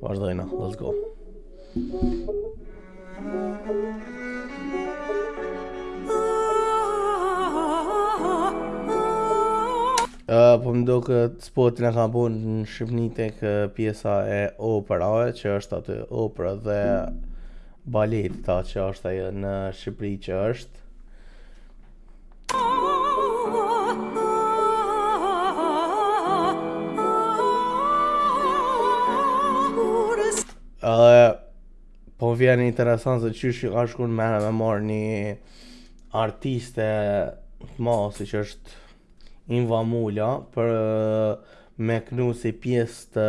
Vazhdojna, let's go. Uh, po m'doket spotin e ka bo në Shqipni tek pjesa e operave, që është aty opera dhe balet ta që është ajo në Shqipri që është. Edhe po vjen interesant se qysh ka shku n'men me marrë një artiste të madhe siç është Inva Mula për me knu si pjesë të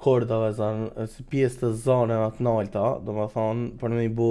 kordave zanë, si pjesë të zaneve të nalta, domethonë për me i bu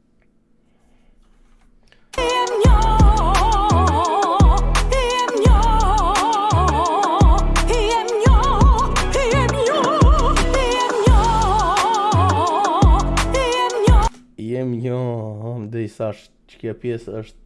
Jem një, dhe i thash, që kjo pjesë është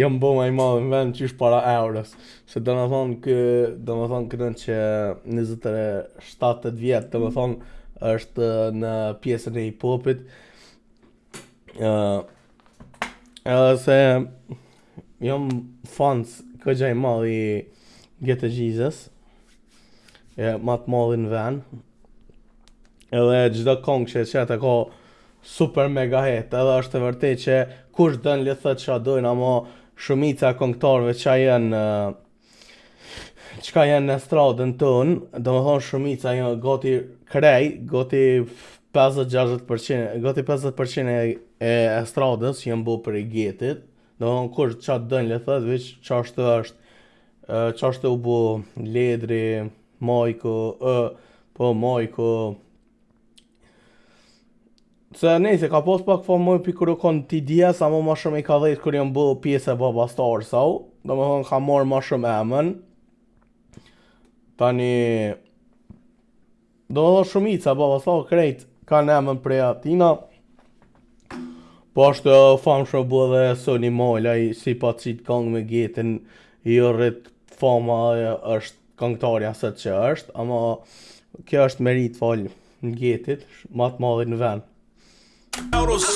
Jam bo ma i madhi në vend qysh para euros Se domethonë kë, domethonë këtën që 27-8 vjet domethonë është në pjesën e hip-hopit uh, Edhe se Jam fans kogja i madh i Ghetto Geasys e ma të madhit në vend Edhe çdo këngë që e qet e ka super mega hit, edhe është e vërtetë që kush don le thot çka dojnë, ama shumica e këngëtarëve që janë çka janë në estradën tonë, domethonë shumica janë jo, gati krejt, gati 50-60%, gati 50% e, e, estradës janë bu prej Getit, domethonë kush qa don le thot, veç qashtu është, qashtu u bu Ledri, Majki, ë, po Majki. Se nejse, ka pas pak famë prej kur u konë TDS, ama ma shumë i ka dhejtë kur u bo pjesë e Babastars, a u, domethonë ka marrë ma shumë emën. Tani, domethonë shumica, Babastars krejt, kanë emën prej atina. Po është e famshme u bo edhe Soni Malaj, si pat qitë kongë me Getin, iu rrit fama është këngëtarja sot që është, ama kjo është meritë falë Getit, ma të madhit në vend. Euros,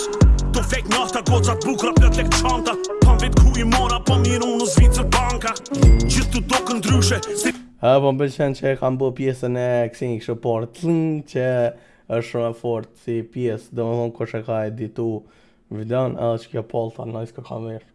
tu fake nafta, goca të bukura, plot lek çanta, po m'vetë ku i mora, po m'i run n'Zvicër banka, gjithë të doket ndryshe, si... Ha, po më pëlqen që e kam bë pjesën e kësini kështë por të që është shumë e fort si pjesë, domethonë qysh e ka editu videon, edhe që kjo polta, nëjës ka kamerë.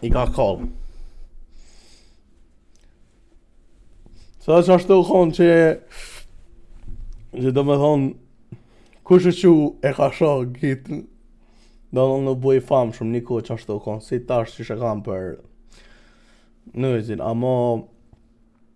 I ka kall. Sa është ashtu konë që Që domethonë kush që e ka sho gjitë Domethonë u bo famë shumë një kohë që ashtu konë Si tash që shë kam për Në e zinë Amo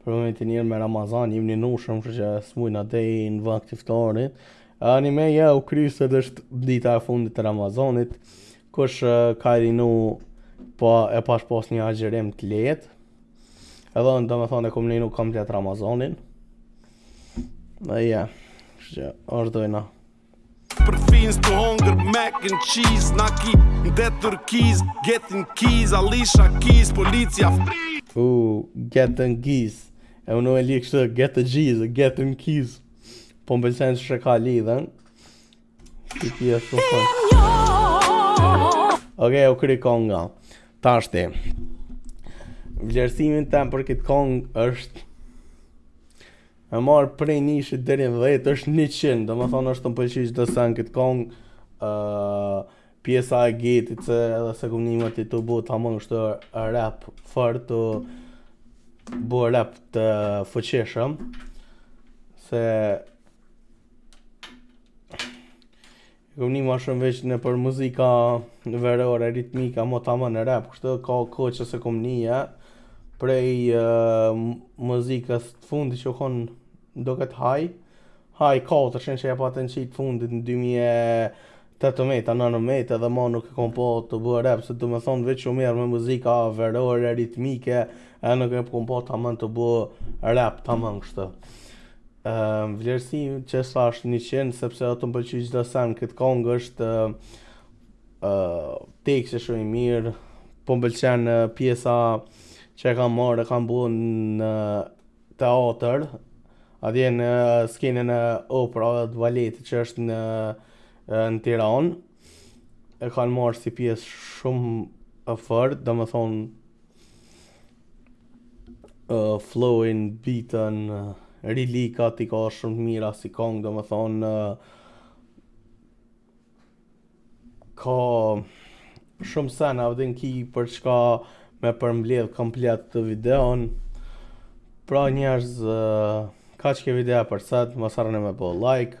Për momentin njerëz me Ramazan, jemi ninushëm, kështu që s'mujna deri në vakt iftarit. Ani me ja u kry, sot është dita e fundit e Ramazanit, kush ka ninu po e pash pastë një agjërim të lehtë. Edhe unë domethonë e kom ninu komplet Ramazanin. Dhe ja, kështu vazhdojna. Për fins të hongër mac and cheese Na ki nde tërkiz Getting keys Alisha keys Policia free U getting keys E unë e li kështë get the keys Getting keys Po më pëlqen që ka lidhen Ti ti e shumë fun Ok, u kry konga Tash Vlerësimin tem për këtë kongë është E marr prej nishit deri në 10 është 100, domethënë është më pëlqej çdo sen n'këtë kongë, ë pjesa e Getit se edhe s'e kom ni moti tu bo tamam kështu rap fort tu bo rap të fuqishëm se Kom ni ma shumë veç nëpër muzika verore, ritmike, mo tamon rap, kështu ka kohë që s'e kom ni, prej uh, muzikës të fundit që u konë do këtë haj, haj 400 që e pa të në qitë fundit në 2018-19 edhe ma nuk e kom pa tu bo rap, se domethonë veç u marrë me muzika verore, ritmike, e nuk e kom pa tamon tu bo rap, tamon kështu. Vlerësimi që thashë është 100, sepse atë më pëlqy çdo sen n'këtë kongë është teksti shumë i mirë, po më pëlqen pjesa që e kanë marrë, e kanë bo në teatër, atje në skenën e operës dhe baletit që është në, në Tiranë, e kanë marrë si pjesë shumë e fortë, domethonë, uh, flowin, beatin, uh, lirikat i ka shumë të mira si kongë, domethonë, uh, ka shumë sen a e din ki për çka me përmbledh komplet të videon pra njerëz kaq ke video për sot mos harroni me bo like